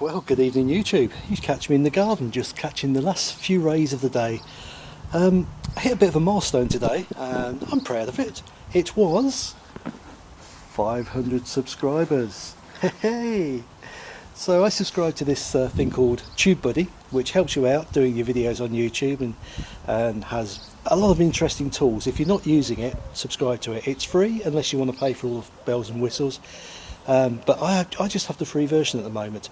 Well, good evening YouTube. You catch me in the garden, just catching the last few rays of the day. Um, I hit a bit of a milestone today, and I'm proud of it. It was 500 subscribers. Hey! So I subscribe to this uh, thing called TubeBuddy, which helps you out doing your videos on YouTube and, and has a lot of interesting tools. If you're not using it, subscribe to it. It's free unless you want to pay for all the bells and whistles. Um, but I, I just have the free version at the moment.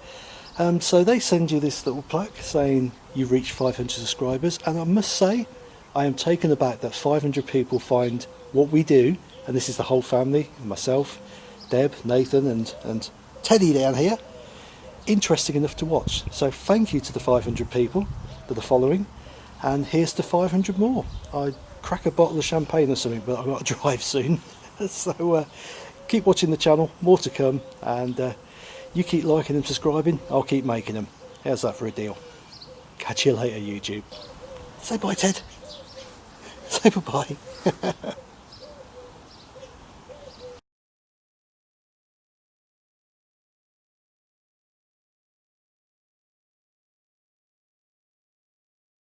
Um, so they send you this little plaque saying you've reached 500 subscribers and I must say I am taken aback that 500 people find what we do and this is the whole family, myself, Deb, Nathan and, and Teddy down here interesting enough to watch. So thank you to the 500 people that are following and here's to 500 more. I crack a bottle of champagne or something but I've got to drive soon so uh, keep watching the channel, more to come and uh, you keep liking and subscribing, I'll keep making them. How's that for a deal? Catch you later, YouTube. Say bye, Ted. Say bye-bye.